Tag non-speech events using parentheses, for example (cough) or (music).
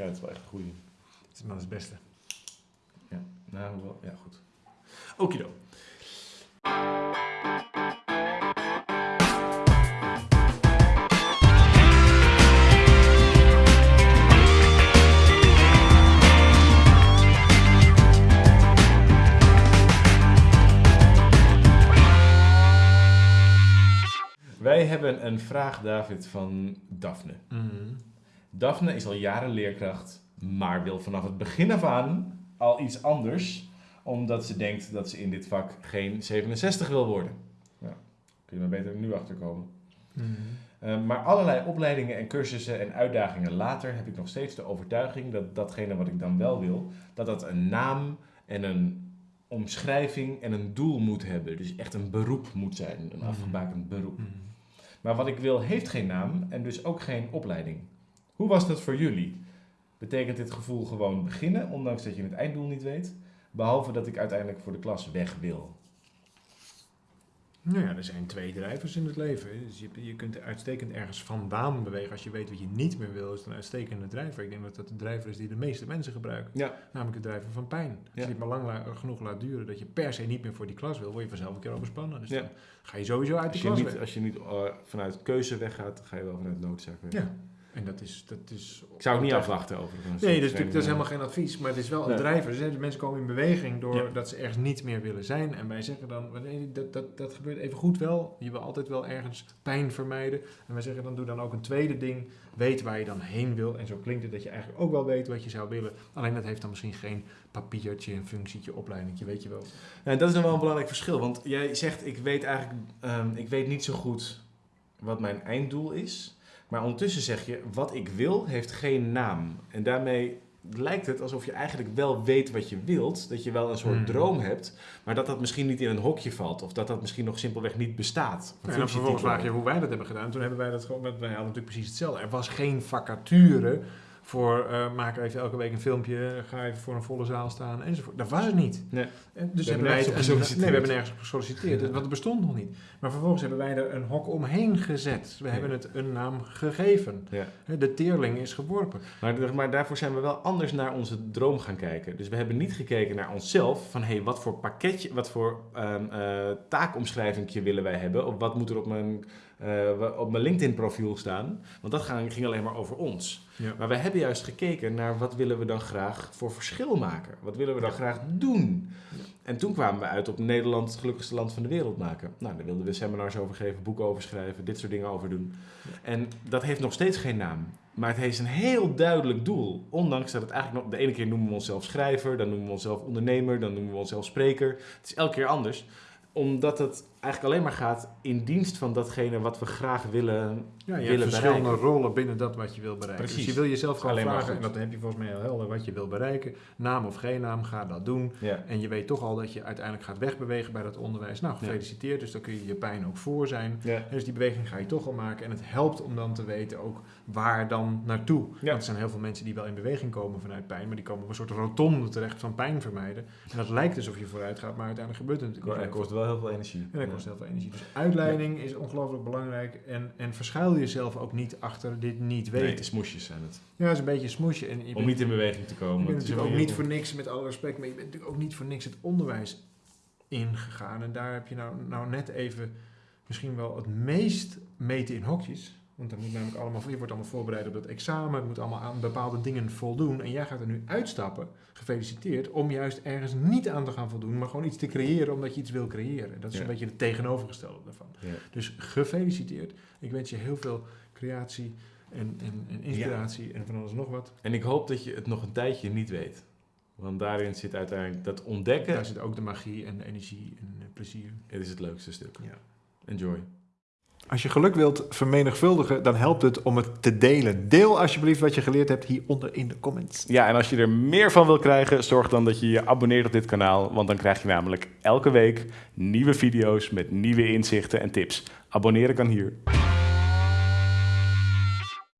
Ja, dat is wel echt een goeie. Dat is maar het beste. Ja, nou wel, ja goed. Okido. Wij hebben een vraag, David, van Daphne. Mhm. Daphne is al jaren leerkracht, maar wil vanaf het begin af aan al iets anders, omdat ze denkt dat ze in dit vak geen 67 wil worden. Ja, kun je maar beter nu achterkomen. Uh, maar allerlei opleidingen en cursussen en uitdagingen later heb ik nog steeds de overtuiging dat datgene wat ik dan wel wil, dat dat een naam en een omschrijving en een doel moet hebben. Dus echt een beroep moet zijn, een Mhm. afgebakend beroep. Mhm. Maar wat ik wil heeft geen naam en dus ook geen opleiding. Hoe was dat voor jullie? Betekent dit gevoel gewoon beginnen, ondanks dat je het einddoel niet weet? Behalve dat ik uiteindelijk voor de klas weg wil. Nou ja, er zijn twee drijvers in het leven. Dus je, je kunt er uitstekend ergens vandaan bewegen. Als je weet wat je niet meer wil, is het een uitstekende drijver. Ik denk dat dat de drijver is die de meeste mensen gebruiken. Ja. Namelijk de drijver van pijn. Als Ja. je het maar lang la- genoeg laat duren dat je per se niet meer voor die klas wil, word je vanzelf een keer overspannen. Dus Ja. dan ga je sowieso uit je klas niet, weg. als je niet eh, vanuit keuze weggaat, ga je wel vanuit noodzaak weg. Ja. En dat is... Dat is Ik zou het niet afwachten overigens. Nee, dat is, natuurlijk, dat is helemaal geen advies, maar het is wel een Nee. drijver. Dus, hè, de mensen komen in beweging doordat dat ze ergens niet meer willen zijn. En wij zeggen dan, nee, dat, dat, dat gebeurt even goed wel. Je wil altijd wel ergens pijn vermijden. En wij zeggen dan, doe dan ook een tweede ding. Weet waar je dan heen wil. En zo klinkt het dat je eigenlijk ook wel weet wat je zou willen. Alleen dat heeft dan misschien geen papiertje, een functietje, opleidingje, weet je wel. En dat is dan wel een belangrijk verschil, want jij zegt, ik weet eigenlijk, ehm, ik weet niet zo goed wat mijn einddoel is. Maar ondertussen zeg je, wat ik wil heeft geen naam. En daarmee lijkt het alsof je eigenlijk wel weet wat je wilt. Dat je wel een soort Hmm. droom hebt, maar dat dat misschien niet in een hokje valt. Of dat dat misschien nog simpelweg niet bestaat. En dan vervolgens vraag je hoe wij dat hebben gedaan. Toen hebben wij dat gewoon, wij hadden natuurlijk precies hetzelfde. Er was geen vacature voor uh, maak even elke week een filmpje, ga even voor een volle zaal staan enzovoort. Dat was het niet. Nee. En dus We hebben wij het-. Nee, we hebben nergens op gesolliciteerd, (laughs) want het bestond nog niet. Maar vervolgens hebben wij er een hok omheen gezet. We Ja. hebben het een naam gegeven. Ja. De teerling is geworpen. Maar, maar daarvoor zijn we wel anders naar onze droom gaan kijken. Dus we hebben niet gekeken naar onszelf van hey, wat voor pakketje, wat voor um, uh, taakomschrijving willen wij hebben? Of wat moet er op mijn, uh, op mijn LinkedIn profiel staan? Want dat ging alleen maar over ons. Ja. Maar wij hebben juist gekeken naar wat willen we dan graag voor verschil maken? Wat willen we dan Ja. graag doen? Ja. En toen kwamen we uit op Nederland het gelukkigste land van de wereld maken. Nou, daar wilden we seminars over geven, boeken over schrijven, dit soort dingen over doen. En dat heeft nog steeds geen naam. Maar het heeft een heel duidelijk doel. Ondanks dat het eigenlijk nog... De ene keer noemen we onszelf schrijver, dan noemen we onszelf ondernemer, dan noemen we onszelf spreker. Het is elke keer anders. Omdat het eigenlijk alleen maar gaat in dienst van datgene wat we graag willen Ja, je hebt willen verschillende bereiken. rollen binnen dat wat je wil bereiken. Precies. Dus je wil jezelf gewoon Alleen vragen, en dat heb je volgens mij heel helder, wat je wil bereiken. Naam of geen naam, ga dat doen. Ja. En je weet toch al dat je uiteindelijk gaat wegbewegen bij dat onderwijs. Nou, gefeliciteerd, dus daar kun je je pijn ook voor zijn. Ja. Dus die beweging ga je toch al maken. En het helpt om dan te weten ook waar dan naartoe. Want er zijn heel veel mensen die wel in beweging komen vanuit pijn, maar die komen op een soort rotonde terecht van pijn vermijden. En dat lijkt alsof je vooruit gaat, maar uiteindelijk gebeurt het natuurlijk niet. dat kost wel heel veel energie. En dat kost heel veel energie. Dus uitleiding is ongelooflijk belangrijk. En, en verschuil jezelf ook niet achter dit niet Nee, weten. smoesjes zijn het. Ja, dat is een beetje een smoesje. En je Om bent- niet in beweging te je komen. bent Het is natuurlijk ook niet voor niks, met alle respect, maar je bent natuurlijk ook niet voor niks het onderwijs ingegaan. En daar heb je nou, nou net even misschien wel het meest meten in hokjes. Want dan moet namelijk allemaal, je wordt allemaal voorbereid op dat examen, het moet allemaal aan bepaalde dingen voldoen. En jij gaat er nu uitstappen, gefeliciteerd, om juist ergens niet aan te gaan voldoen, maar gewoon iets te creëren omdat je iets wil creëren. Dat is Ja. een beetje het tegenovergestelde daarvan. Ja. Dus gefeliciteerd. Ik wens je heel veel creatie en, en, en inspiratie en van alles nog wat. En ik hoop dat je het nog een tijdje niet weet. Want daarin zit uiteindelijk dat ontdekken. Daar zit ook de magie en de energie en plezier. Het is het leukste stuk. Ja. Enjoy. Als je geluk wilt vermenigvuldigen, dan helpt het om het te delen. Deel alsjeblieft wat je geleerd hebt hieronder in de comments. Ja, en als je er meer van wil krijgen, zorg dan dat je je abonneert op dit kanaal. Want dan krijg je namelijk elke week nieuwe video's met nieuwe inzichten en tips. Abonneren kan hier.